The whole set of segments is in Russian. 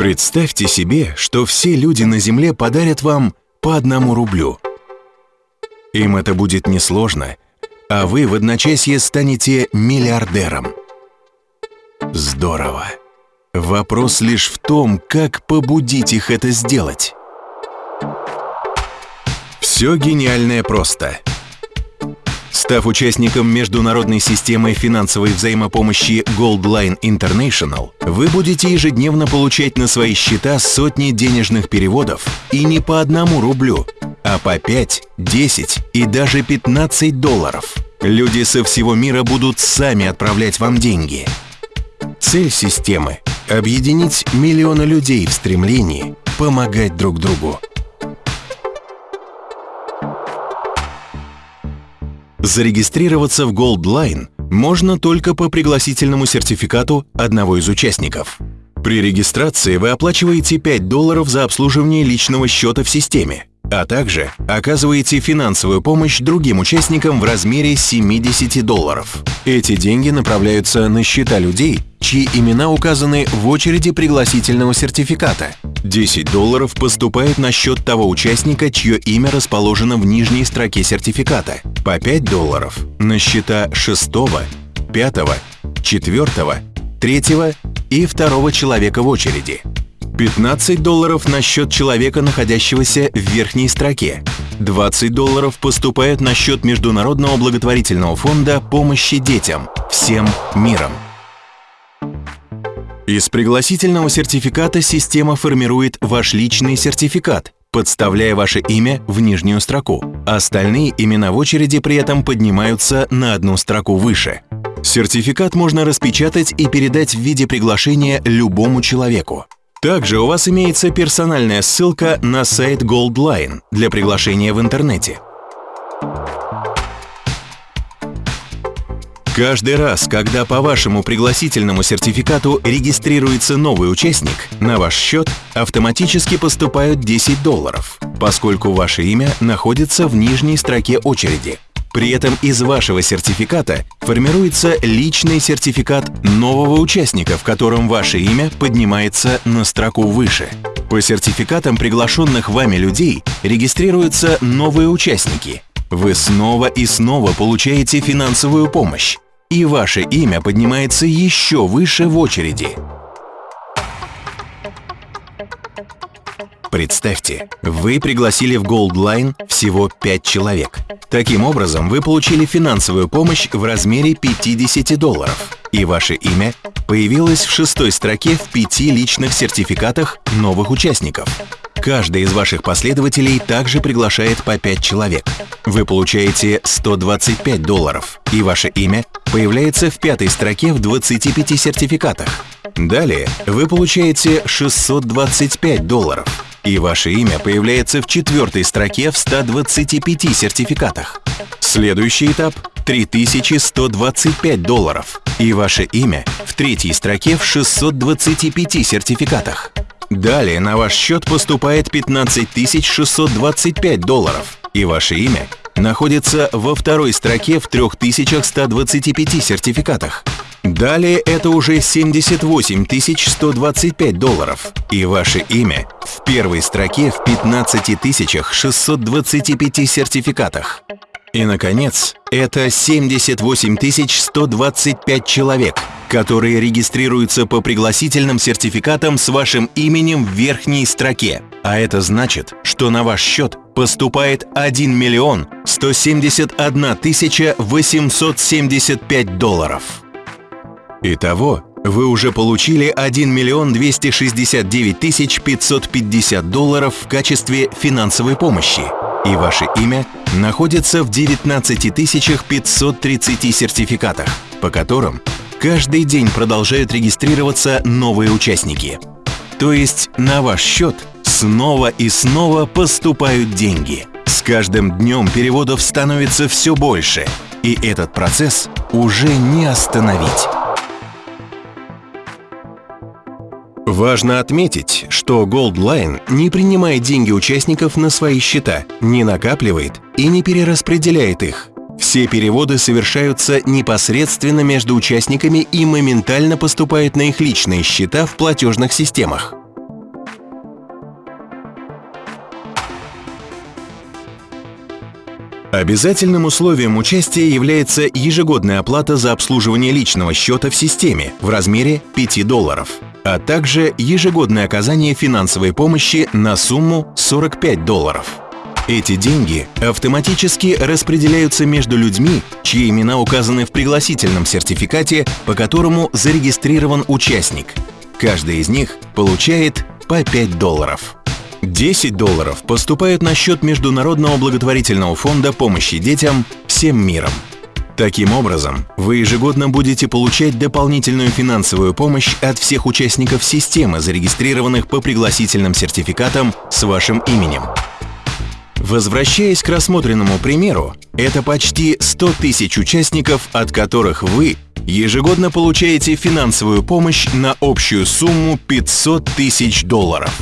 Представьте себе, что все люди на Земле подарят вам по одному рублю. Им это будет несложно, а вы в одночасье станете миллиардером. Здорово! Вопрос лишь в том, как побудить их это сделать. Все гениальное просто. Став участником международной системы финансовой взаимопомощи Goldline International, вы будете ежедневно получать на свои счета сотни денежных переводов и не по одному рублю, а по 5, 10 и даже 15 долларов. Люди со всего мира будут сами отправлять вам деньги. Цель системы – объединить миллионы людей в стремлении помогать друг другу. Зарегистрироваться в Gold Line можно только по пригласительному сертификату одного из участников. При регистрации вы оплачиваете 5 долларов за обслуживание личного счета в системе, а также оказываете финансовую помощь другим участникам в размере 70 долларов. Эти деньги направляются на счета людей, чьи имена указаны в очереди пригласительного сертификата. 10 долларов поступает на счет того участника, чье имя расположено в нижней строке сертификата. По 5 долларов на счета 6, 5, 4, 3 и 2 человека в очереди. 15 долларов на счет человека, находящегося в верхней строке. 20 долларов поступают на счет Международного благотворительного фонда помощи детям всем миром. Из пригласительного сертификата система формирует ваш личный сертификат, подставляя ваше имя в нижнюю строку. Остальные имена в очереди при этом поднимаются на одну строку выше. Сертификат можно распечатать и передать в виде приглашения любому человеку. Также у вас имеется персональная ссылка на сайт Goldline для приглашения в интернете. Каждый раз, когда по вашему пригласительному сертификату регистрируется новый участник, на ваш счет автоматически поступают 10 долларов, поскольку ваше имя находится в нижней строке очереди. При этом из вашего сертификата формируется личный сертификат нового участника, в котором ваше имя поднимается на строку выше. По сертификатам приглашенных вами людей регистрируются новые участники. Вы снова и снова получаете финансовую помощь и ваше имя поднимается еще выше в очереди. Представьте, вы пригласили в Gold Line всего 5 человек. Таким образом, вы получили финансовую помощь в размере 50 долларов, и ваше имя появилось в шестой строке в пяти личных сертификатах новых участников. Каждый из ваших последователей также приглашает по 5 человек. Вы получаете 125 долларов, и ваше имя появляется в пятой строке в 25 сертификатах. Далее вы получаете 625 долларов, и ваше имя появляется в четвертой строке в 125 сертификатах. Следующий этап – 3125 долларов, и ваше имя в третьей строке в 625 сертификатах. Далее на ваш счет поступает 15 625 долларов, и ваше имя находится во второй строке в 3125 сертификатах. Далее это уже 78 125 долларов, и ваше имя в первой строке в 15 625 сертификатах. И, наконец, это 78 125 человек, которые регистрируются по пригласительным сертификатам с вашим именем в верхней строке. А это значит, что на ваш счет поступает 1 миллион 171 тысяча 875 долларов. Итого, вы уже получили 1 миллион 269 тысяч 550 долларов в качестве финансовой помощи, и ваше имя находится в 19 530 сертификатах, по которым каждый день продолжают регистрироваться новые участники. То есть на ваш счет снова и снова поступают деньги. С каждым днем переводов становится все больше, и этот процесс уже не остановить. Важно отметить, что Goldline не принимает деньги участников на свои счета, не накапливает и не перераспределяет их. Все переводы совершаются непосредственно между участниками и моментально поступают на их личные счета в платежных системах. Обязательным условием участия является ежегодная оплата за обслуживание личного счета в системе в размере 5 долларов, а также ежегодное оказание финансовой помощи на сумму 45 долларов. Эти деньги автоматически распределяются между людьми, чьи имена указаны в пригласительном сертификате, по которому зарегистрирован участник. Каждый из них получает по 5 долларов. 10 долларов поступают на счет Международного благотворительного фонда помощи детям всем миром. Таким образом, вы ежегодно будете получать дополнительную финансовую помощь от всех участников системы, зарегистрированных по пригласительным сертификатам с вашим именем. Возвращаясь к рассмотренному примеру, это почти 100 тысяч участников, от которых вы ежегодно получаете финансовую помощь на общую сумму 500 тысяч долларов.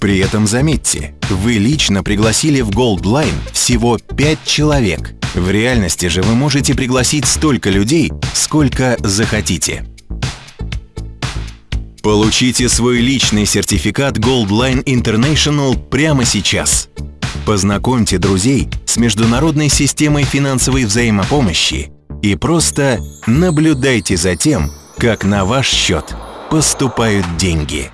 При этом заметьте, вы лично пригласили в Gold Line всего 5 человек. В реальности же вы можете пригласить столько людей, сколько захотите. Получите свой личный сертификат Gold Line International прямо сейчас. Познакомьте друзей с международной системой финансовой взаимопомощи и просто наблюдайте за тем, как на ваш счет поступают деньги.